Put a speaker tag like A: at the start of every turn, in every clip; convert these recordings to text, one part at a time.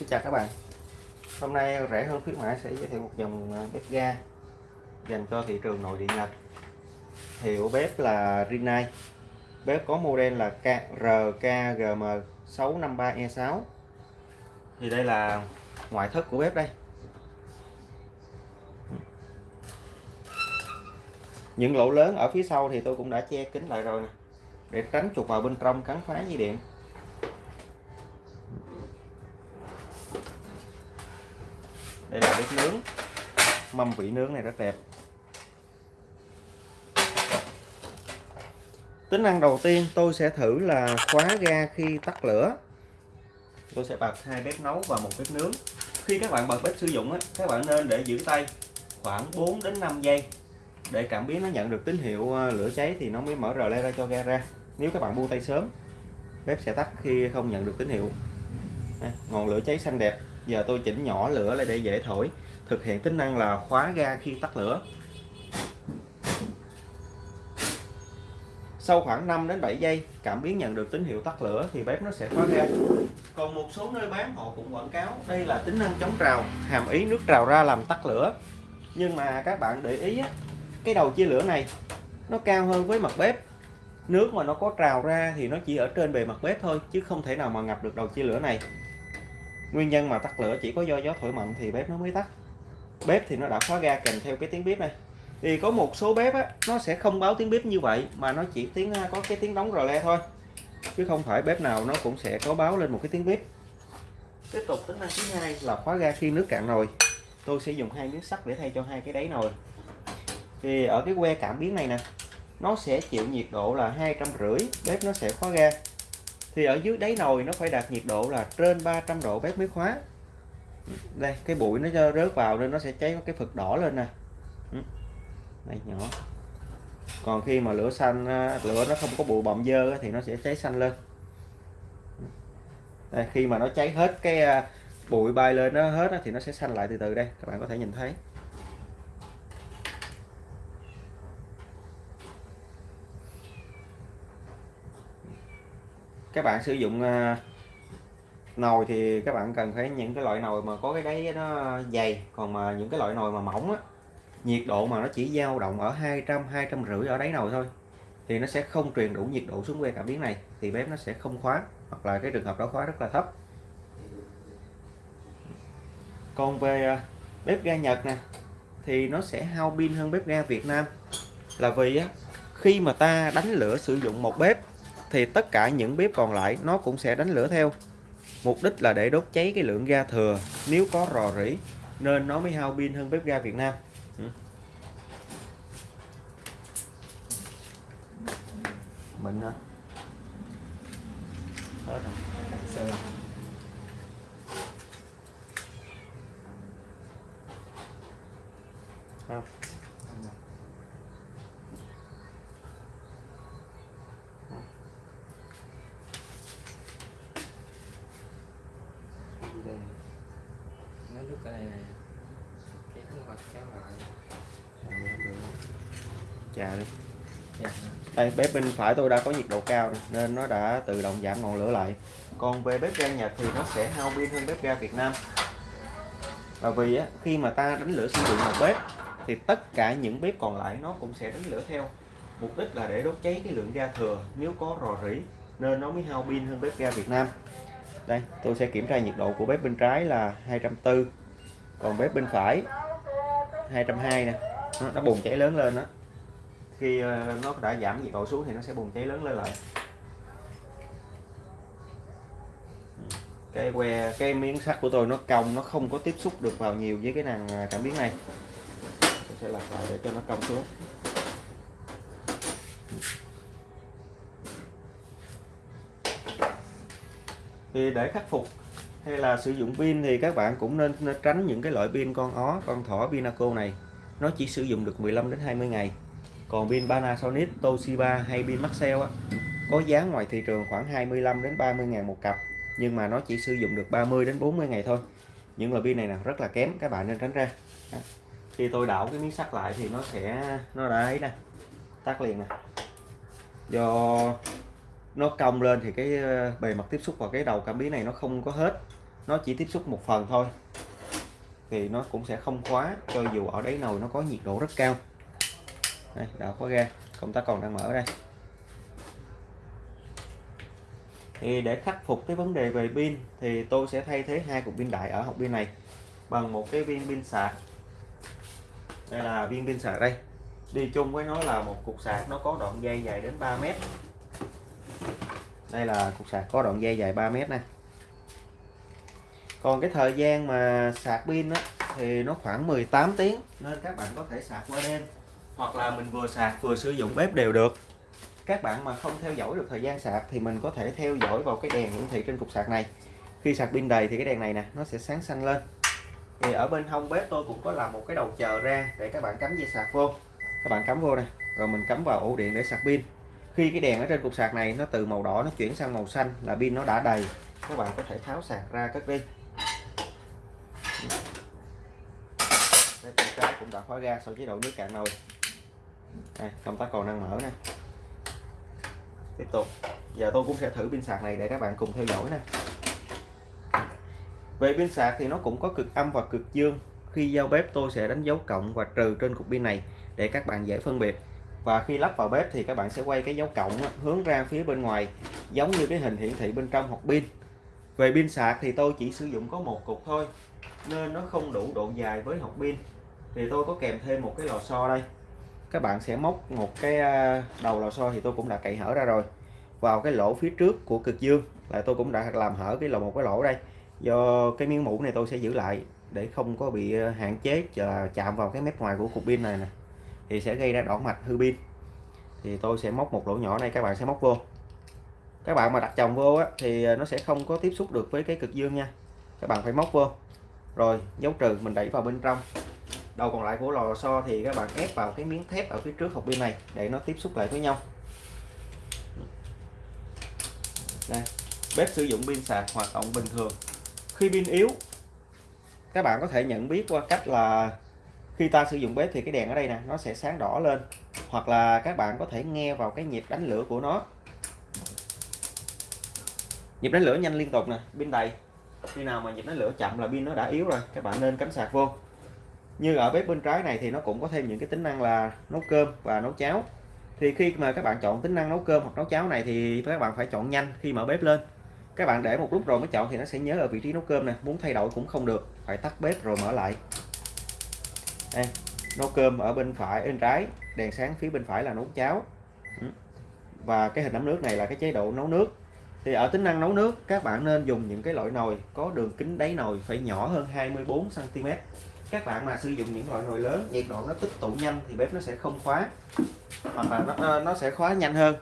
A: Xin chào các bạn. Hôm nay rẻ hơn khuyến mãi sẽ giới thiệu một dòng à, bếp ga dành cho thị trường nội địa Nhật. Hiệu bếp là Rinnai. Bếp có model là RKGM653E6 Thì đây là ngoại thất của bếp đây. Những lỗ lớn ở phía sau thì tôi cũng đã che kín lại rồi nè, Để tránh chuột vào bên trong cắn phá dây điện. Đây là bếp nướng. Mâm vị nướng này rất đẹp. Tính năng đầu tiên tôi sẽ thử là khóa ga khi tắt lửa. Tôi sẽ bật hai bếp nấu và một bếp nướng. Khi các bạn bật bếp sử dụng các bạn nên để giữ tay khoảng 4 đến 5 giây. Để cảm biến nó nhận được tín hiệu ờ, lửa cháy thì nó mới mở rờ le ra cho ga ra. Nếu các bạn buông tay sớm, bếp sẽ tắt khi không nhận được tín hiệu. Ngọn lửa cháy xanh đẹp giờ tôi chỉnh nhỏ lửa lại để dễ thổi. Thực hiện tính năng là khóa ga khi tắt lửa. Sau khoảng 5 đến 7 giây, cảm biến nhận được tín hiệu tắt lửa thì bếp nó sẽ khóa ga. Còn một số nơi bán, họ cũng quảng cáo đây là tính năng chống trào, hàm ý nước trào ra làm tắt lửa. Nhưng mà các bạn để ý cái đầu chia lửa này, nó cao hơn với mặt bếp. Nước mà nó có trào ra thì nó chỉ ở trên bề mặt bếp thôi, chứ không thể nào mà ngập được đầu chia lửa này nguyên nhân mà tắt lửa chỉ có do gió thổi mạnh thì bếp nó mới tắt. Bếp thì nó đã khóa ga kèm theo cái tiếng bếp này. Thì có một số bếp á, nó sẽ không báo tiếng bếp như vậy mà nó chỉ tiếng có cái tiếng đóng rò le thôi. Chứ không phải bếp nào nó cũng sẽ có báo lên một cái tiếng bếp. Tiếp tục tính năng thứ hai. Là khóa ga khi nước cạn nồi. Tôi sẽ dùng hai miếng sắt để thay cho hai cái đáy nồi. Thì ở cái que cảm biến này nè nó sẽ chịu nhiệt độ là hai trăm rưỡi bếp nó sẽ khóa ga thì ở dưới đáy nồi nó phải đạt nhiệt độ là trên 300 độ bếp mới khóa đây cái bụi nó cho rớt vào nên nó sẽ cháy cái phực đỏ lên nè. Này đây nhỏ. Còn khi mà lửa xanh à, lửa nó không có bụi bặm dơ thì nó sẽ cháy xanh lên. Đây, khi mà nó cháy hết cái à, bụi bay lên nó hết thì nó sẽ xanh lại từ từ đây. Các bạn có thể nhìn thấy. Các bạn sử dụng à, nồi thì các bạn cần phải những cái loại nồi mà có cái đáy nó dày. Còn mà những cái loại nồi mà mỏng á, nhiệt độ mà nó chỉ dao động ở 200 250 ở đáy nồi thôi, thì nó sẽ không truyền đủ nhiệt độ xuống que cảm biến này, thì bếp nó sẽ không khóa, hoặc là cái trường hợp đó khóa rất là thấp. Còn về à, bếp ga Nhật nè, thì nó sẽ hao pin hơn bếp ga Việt Nam. Là vì á, khi mà ta đánh lửa sử dụng một bếp thì tất cả những bếp còn lại nó cũng sẽ đánh lửa theo. Mục đích là để đốt cháy cái lượng ga thừa, nếu có rò rỉ, nên nó mới hao pin hơn bếp ga Việt Nam. Ừ. Mình hả? Hết rồi.
B: Cái này này cái lại.
A: Chà đi.
B: Dạ.
A: đây bếp bên phải tôi đã có nhiệt độ cao nên nó đã tự động giảm ngọn lửa lại. Còn về bếp ga Nhật thì nó sẽ hao pin hơn bếp ga Việt Nam. Và vì á, khi mà ta đánh lửa sử dụng một bếp thì tất cả những bếp còn lại nó cũng sẽ đánh lửa theo. Mục đích là để đốt cháy cái lượng ga thừa nếu có rò rỉ nên nó mới hao pin hơn bếp ga Việt Nam. Đây tôi sẽ kiểm tra nhiệt độ của bếp bên trái là 240 còn bếp bên phải 220 nè. Nó, nó bùng cháy lớn lên đó khi ờ, nó đã giảm nhiệt độ xuống thì nó sẽ bùng cháy lớn lên lại. Cái que cái miếng sắt của tôi nó cong nó không có tiếp xúc được vào nhiều với cái nàng à, cảm biến này. Tôi sẽ lật lại để cho nó cong xuống. Thì để khắc phục hay là sử dụng pin thì các bạn cũng nên, nên tránh những cái loại pin con ó con thỏ Pinaco này. Nó chỉ sử dụng được 15 đến 20 ngày. Còn pin Panasonic Toshiba hay pin Maxell á, có giá ngoài thị trường khoảng 25 đến 30 ngàn một cặp nhưng mà nó chỉ sử dụng được 30 đến 40 ngày thôi. Những loại pin này là rất là kém các bạn nên tránh ra. Khi tôi đảo cái miếng sắt lại thì nó sẽ nó đã ấy nè tắt liền nè. Do nó cong lên thì cái ờ, bề mặt tiếp xúc vào cái đầu cảm biến này nó không có hết. Nó chỉ tiếp xúc một phần thôi. Thì nó cũng sẽ không khóa, cho dù ở đáy nồi nó có nhiệt độ rất cao. Đây, đã khóa ra công tắc còn đang mở đây. Thì để khắc phục cái vấn đề về pin, thì tôi sẽ thay thế hai cục pin đại ở hộp pin này bằng một cái viên pin sạc. Đây là viên pin sạc đây. Đi chung với nó là một cục sạc, nó có đoạn dây dài đến 3 mét đây là cục sạc có đoạn dây dài 3 mét này còn cái thời gian mà sạc pin á, thì nó khoảng 18 tiếng nên các bạn có thể sạc qua đêm. Hoặc là mình vừa sạc vừa sử dụng bếp đều được. Các bạn mà không theo dõi được thời gian sạc thì mình có thể theo dõi vào cái đèn hiển thị trên cục sạc này. Khi sạc pin đầy thì cái đèn này nè nó sẽ sáng xanh lên. Thì ở bên hông bếp tôi cũng có làm một cái đầu chờ ra để các bạn cắm dây sạc vô. Các bạn cắm vô này rồi mình cắm vào ổ điện để sạc pin khi cái đèn ở trên cục sạc này nó từ màu đỏ nó chuyển sang màu xanh là pin nó đã đầy các bạn có thể tháo sạc ra cất đi đây bên trái cũng đã khóa ga sau chế độ nước cạn nồi. Đây, công tắc còn đang mở nè. Tiếp tục giờ tôi cũng sẽ thử pin sạc này để các bạn cùng theo dõi nè. Về pin sạc thì nó cũng có cực âm và cực dương. Khi giao bếp tôi sẽ đánh dấu cộng và trừ trên cục pin này để các bạn dễ phân biệt và khi lắp vào bếp thì các bạn sẽ quay cái dấu cộng hướng ra phía bên ngoài, giống như cái hình hiển thị bên trong hộp pin. Về pin sạc thì tôi chỉ sử dụng có một cục thôi, nên nó không đủ độ dài với hộp pin. Thì tôi có kèm thêm một cái lò xo đây. Các bạn sẽ móc một cái à, đầu lò xo thì tôi cũng đã cậy hở ra rồi. Vào cái lỗ phía trước của cực dương là tôi cũng đã làm hở cái lỗ một cái lỗ đây. Do cái miếng mũ này tôi sẽ giữ lại để không có bị à, hạn chế chạm vào cái mép ngoài của cục pin này nè thì sẽ gây ra đỏ mạch hư pin. Thì tôi sẽ móc một lỗ nhỏ này các bạn sẽ móc vô. Các bạn mà đặt chồng vô á, thì ờ, nó sẽ không có tiếp xúc được với cái cực dương nha. Các bạn phải móc vô. Rồi dấu trừ mình đẩy vào bên trong. Đầu còn lại của lò xo thì các bạn ép vào cái miếng thép ở phía trước hộp pin này để nó tiếp xúc lại với nhau. Đây bếp sử dụng pin sạc hoạt động bình thường. Khi pin yếu các bạn có thể nhận biết qua cách là khi ta sử dụng bếp thì cái đèn ở đây nè, nó sẽ sáng đỏ lên. Hoặc là các bạn có thể nghe vào cái nhịp đánh lửa của nó. Nhịp đánh lửa nhanh liên tục nè, pin đầy. Khi nào mà nhịp đánh lửa chậm là pin nó đã yếu rồi, các bạn nên cắm sạc vô. Như ở bếp bên trái này thì nó cũng có thêm những cái tính năng là nấu cơm và nấu cháo. Thì khi mà các bạn chọn tính năng nấu cơm hoặc nấu cháo này thì các bạn phải chọn nhanh khi mở bếp lên. Các bạn để một lúc rồi mới chọn thì nó sẽ nhớ ở vị trí nấu cơm nè, muốn thay đổi cũng không được, phải tắt bếp rồi mở lại đây nấu cơm ở bên phải bên trái đèn sáng phía bên phải là nấu cháo. Ừ. Và cái hình ấm nước này là cái chế độ nấu nước. Thì ở tính năng nấu nước các bạn nên dùng những cái loại nồi có đường kính đáy nồi phải nhỏ hơn 24 cm các bạn mà sử dụng những loại nồi lớn nhiệt độ nó tích tụ nhanh thì bếp nó sẽ không khóa hoặc là nó, ờ, nó sẽ khóa nhanh hơn.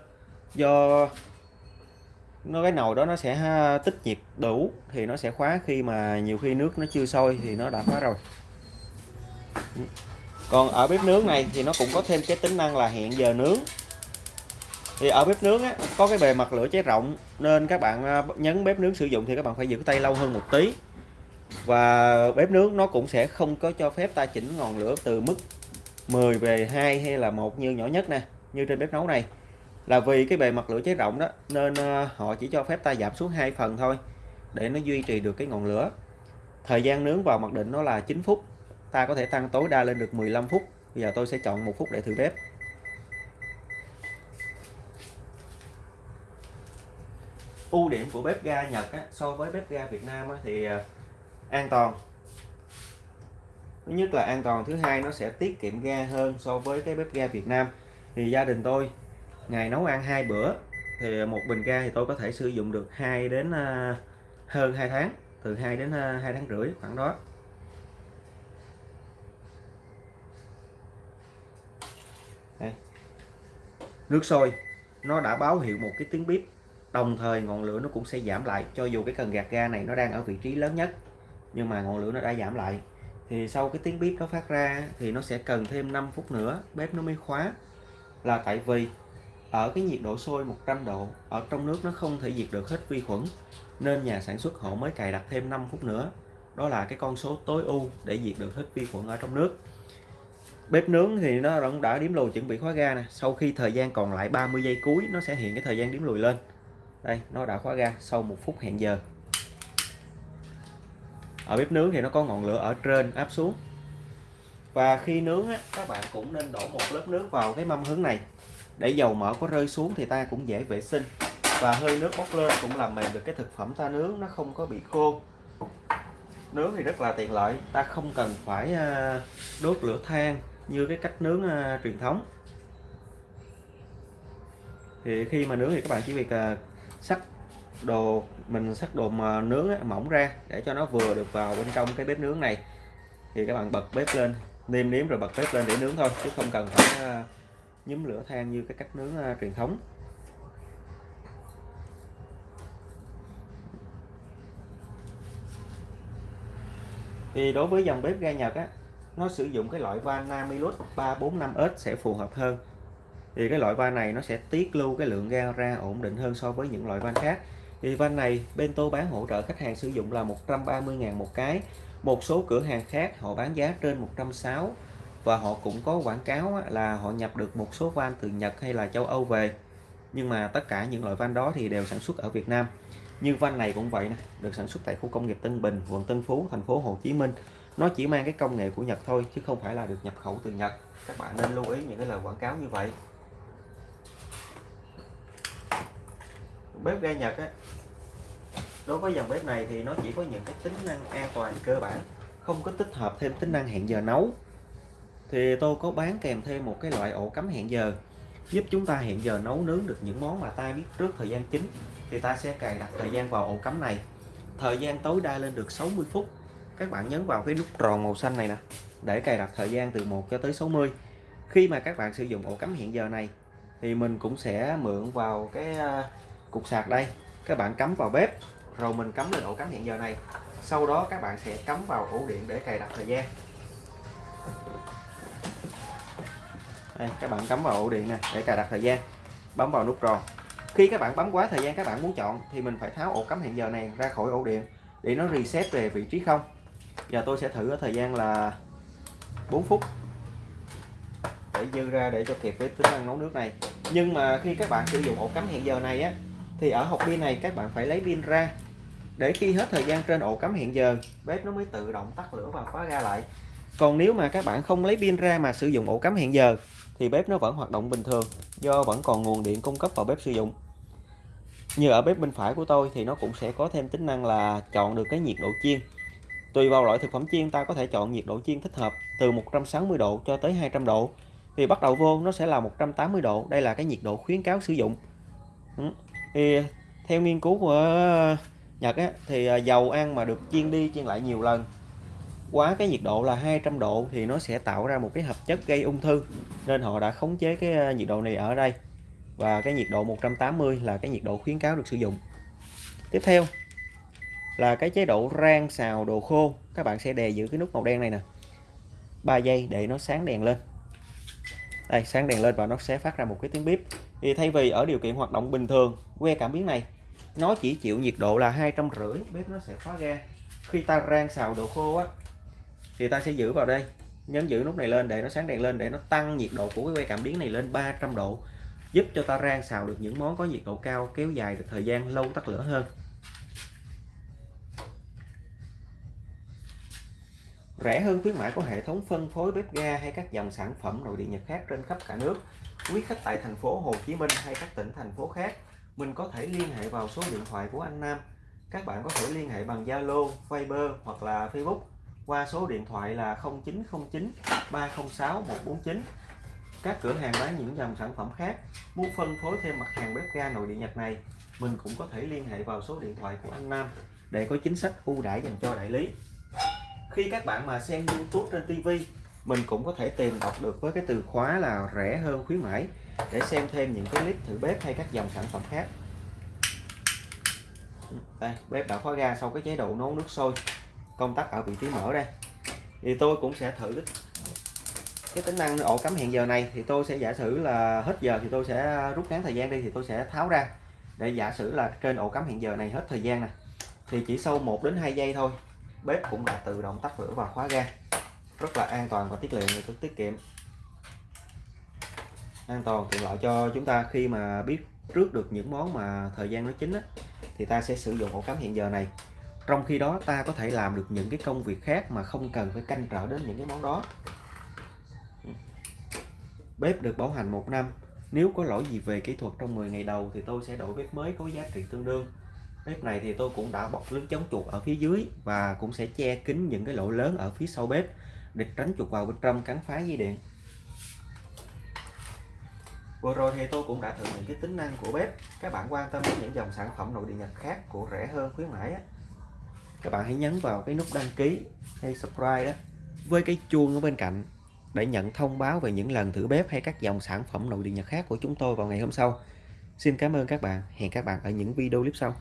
A: Do nó cái nồi đó nó sẽ tích nhiệt đủ thì nó sẽ khóa khi mà nhiều khi nước nó chưa sôi thì nó đã khóa rồi còn ở bếp nướng này thì nó cũng có thêm cái tính năng là hẹn giờ nướng. Thì ở bếp nướng á, có cái bề mặt lửa cháy rộng nên các bạn à, nhấn bếp nướng sử dụng thì các bạn phải giữ tay lâu hơn một tí. Và bếp nướng nó cũng sẽ không có cho phép ta chỉnh ngọn lửa từ mức 10 về 2 hay là một như nhỏ nhất nè như trên bếp nấu này. Là vì cái bề mặt lửa cháy rộng đó nên à, họ chỉ cho phép ta giảm xuống hai phần thôi để nó duy trì được cái ngọn lửa. Thời gian nướng vào mặc định nó là 9 phút ta có thể tăng tối đa lên được 15 phút. Bây giờ tôi sẽ chọn một phút để thử bếp. Ưu điểm của bếp ga Nhật á, so với bếp ga Việt Nam á, thì à, an toàn. Thứ nhất là an toàn thứ hai nó sẽ tiết kiệm ga hơn so với cái bếp ga Việt Nam. Thì gia đình tôi ngày nấu ăn hai bữa thì một bình ga thì tôi có thể sử dụng được 2 đến à, hơn 2 tháng từ 2 đến à, 2 tháng rưỡi khoảng đó. Đây. nước sôi, nó đã báo hiệu một cái tiếng bếp đồng thời ngọn lửa nó cũng sẽ giảm lại, cho dù cái cần gạt ga này nó đang ở vị trí lớn nhất, nhưng mà ngọn lửa nó đã giảm lại. Thì sau cái tiếng bếp nó phát ra thì nó sẽ cần thêm 5 phút nữa, bếp nó mới khóa. Là tại vì ở cái nhiệt độ sôi 100 độ, ở trong nước nó không thể diệt được hết vi khuẩn, nên nhà sản xuất họ mới cài đặt thêm 5 phút nữa. Đó là cái con số tối ưu để diệt được hết vi khuẩn ở trong nước bếp nướng thì nó cũng đã điểm lùi chuẩn bị khóa ga nè. Sau khi thời gian còn lại 30 giây cuối nó sẽ hiện cái thời gian điểm lùi lên. Đây nó đã khóa ga sau một phút hẹn giờ. Ở bếp nướng thì nó có ngọn lửa ở trên áp xuống. Và khi nướng á, các bạn cũng nên đổ một lớp nước vào cái mâm hướng này. Để dầu mỡ có rơi xuống thì ta cũng dễ vệ sinh. Và hơi nước bốc lên cũng làm mềm được cái thực phẩm ta nướng nó không có bị khô. Nướng thì rất là tiện lợi ta không cần phải à, đốt lửa than như cái cách nướng uh, truyền thống. Thì khi mà nướng thì các bạn chỉ việc uh, sắc đồ mình sắc đồ mà nướng á, mỏng ra để cho nó vừa được vào bên trong cái bếp nướng này. Thì các bạn bật bếp lên nêm nếm rồi bật bếp lên để nướng thôi chứ không cần phải uh, nhúm lửa than như cái cách nướng uh, truyền thống. Thì đối với dòng bếp ga Nhật á nó sử dụng cái loại van Namilus 345S sẽ phù hợp hơn. Thì cái loại van này nó sẽ tiết lưu cái lượng ga ra ổn định hơn so với những loại van khác. Thì van này Bento bán hỗ trợ khách hàng sử dụng là 130.000 một cái. Một số cửa hàng khác họ bán giá trên 160 và họ cũng có quảng cáo là họ nhập được một số van từ Nhật hay là châu Âu về. Nhưng mà tất cả những loại van đó thì đều sản xuất ở Việt Nam. Như van này cũng vậy nè, được sản xuất tại khu công nghiệp Tân Bình, quận Tân Phú, thành phố Hồ Chí Minh nó chỉ mang cái công nghệ của Nhật thôi, chứ không phải là được nhập khẩu từ Nhật. Các bạn nên lưu ý những cái lời quảng cáo như vậy. Bếp ga Nhật á, đối với dòng bếp này thì nó chỉ có những cái tính năng an toàn cơ bản, không có tích hợp thêm tính năng hẹn giờ nấu. Thì tôi có bán kèm thêm một cái loại ổ cắm hẹn giờ, giúp chúng ta hẹn giờ nấu nướng được những món mà ta biết trước thời gian chính, thì ta sẽ cài đặt thời gian vào ổ cắm này. Thời gian tối đa lên được 60 phút các bạn nhấn vào cái nút tròn màu xanh này nè để cài đặt thời gian từ 1 cho tới 60 khi mà các bạn sử dụng ổ cắm hiện giờ này thì mình cũng sẽ mượn vào cái à, cục sạc đây. Các bạn cắm vào bếp rồi mình cắm lên ổ cắm hiện giờ này. Sau đó các bạn sẽ cắm vào ổ điện để cài đặt thời gian. Đây, các bạn cắm vào ổ điện nè để cài đặt thời gian. Bấm vào nút tròn. Khi các bạn bấm quá thời gian các bạn muốn chọn thì mình phải tháo ổ cắm hiện giờ này ra khỏi ổ điện để nó reset về vị trí không giờ tôi sẽ thử ở thời gian là 4 phút để dư ra để cho kịp với tính năng nấu nước này. Nhưng mà khi các bạn sử dụng ổ cắm hẹn giờ này á, thì ở hộp pin này các bạn phải lấy pin ra. Để khi hết thời gian trên ổ cắm hẹn giờ, bếp nó mới tự động tắt lửa và khóa ga lại. Còn nếu mà các bạn không lấy pin ra mà sử dụng ổ cắm hẹn giờ, thì bếp nó vẫn hoạt động bình thường, do vẫn còn nguồn điện cung cấp vào bếp sử dụng. Như ở bếp bên phải của tôi thì nó cũng sẽ có thêm tính năng là chọn được cái nhiệt độ chiên tùy vào loại thực phẩm chiên ta có thể chọn nhiệt độ chiên thích hợp từ 160 độ cho tới 200 độ. Thì bắt đầu vô nó sẽ là 180 độ. Đây là cái nhiệt độ khuyến cáo sử dụng. Ừ. Thì theo nghiên cứu của ờ, Nhật á, thì ờ, dầu ăn mà được chiên đi chiên lại nhiều lần quá cái nhiệt độ là 200 độ thì nó sẽ tạo ra một cái hợp chất gây ung thư. Nên họ đã khống chế cái ờ, nhiệt độ này ở đây. Và cái nhiệt độ 180 là cái nhiệt độ khuyến cáo được sử dụng. Tiếp theo là cái chế độ rang xào đồ khô. Các bạn sẽ đè giữ cái nút màu đen này nè. 3 giây để nó sáng đèn lên. Đây, sáng đèn lên và nó sẽ phát ra một cái tiếng bếp thì thay vì ở điều kiện hoạt động bình thường, que cảm biến này, nó chỉ chịu nhiệt độ là hai trăm rưỡi, bếp nó sẽ khóa ga. Khi ta rang xào đồ khô á, thì ta sẽ giữ vào đây. Nhấn giữ nút này lên để nó sáng đèn lên, để nó tăng nhiệt độ của cái que cảm biến này lên 300 độ, giúp cho ta rang xào được những món có nhiệt độ cao, kéo dài được thời gian, lâu tắt lửa hơn. Rẻ hơn khuyến mãi của hệ thống phân phối bếp ga hay các dòng sản phẩm nội địa Nhật khác trên khắp cả nước. Quý khách tại thành phố Hồ Chí Minh hay các tỉnh thành phố khác mình có thể liên hệ vào số điện thoại của anh Nam. Các bạn có thể liên hệ bằng Zalo, Viber hoặc là Facebook qua số điện thoại là 0909 306 149 các cửa hàng bán những dòng sản phẩm khác muốn phân phối thêm mặt hàng bếp ga nội địa Nhật này mình cũng có thể liên hệ vào số điện thoại của anh Nam để có chính sách ưu đãi dành cho đại lý khi các bạn mà xem YouTube trên TV mình cũng có thể tìm đọc được với cái từ khóa là rẻ hơn khuyến mãi để xem thêm những cái clip thử bếp hay các dòng sản phẩm khác. Đây, bếp đã khóa ga sau cái chế độ nấu nước sôi. Công tắc ở vị trí mở đây. Thì tôi cũng sẽ thử cái tính năng ổ cắm hẹn giờ này. Thì tôi sẽ giả sử là hết giờ thì tôi sẽ rút ngắn thời gian đi thì tôi sẽ tháo ra. Để giả sử là trên ổ cắm hẹn giờ này hết thời gian này thì chỉ sau 1 đến 2 giây thôi bếp cũng đã tự động tắt lửa và khóa ga. Rất là an toàn và tiết kiệm và tiết kiệm. An toàn tiện lợi cho chúng ta khi mà biết trước được những món mà thời gian nó chín á, thì ta sẽ sử dụng ổ cắm hiện giờ này. Trong khi đó ta có thể làm được những cái công việc khác mà không cần phải canh trở đến những cái món đó. Bếp được bảo hành một năm. Nếu có lỗi gì về kỹ thuật trong 10 ngày đầu thì tôi sẽ đổi bếp mới có giá trị tương đương bếp này thì tôi cũng đã bọc lưới chống chuột ở phía dưới và cũng sẽ che kín những cái lỗ lớn ở phía sau bếp để tránh chuột vào bên trong cắn phá dây điện. Vừa rồi thì tôi cũng đã thử những cái tính năng của bếp. Các bạn quan tâm đến những dòng sản phẩm nội địa nhật khác của rẻ hơn khuyến mãi á. Các bạn hãy nhấn vào cái nút đăng ký hay subscribe đó với cái chuông ở bên cạnh để nhận thông báo về những lần thử bếp hay các dòng sản phẩm nội địa nhật khác của chúng tôi vào ngày hôm sau. Xin cảm ơn các bạn. Hẹn các bạn ở những video clip sau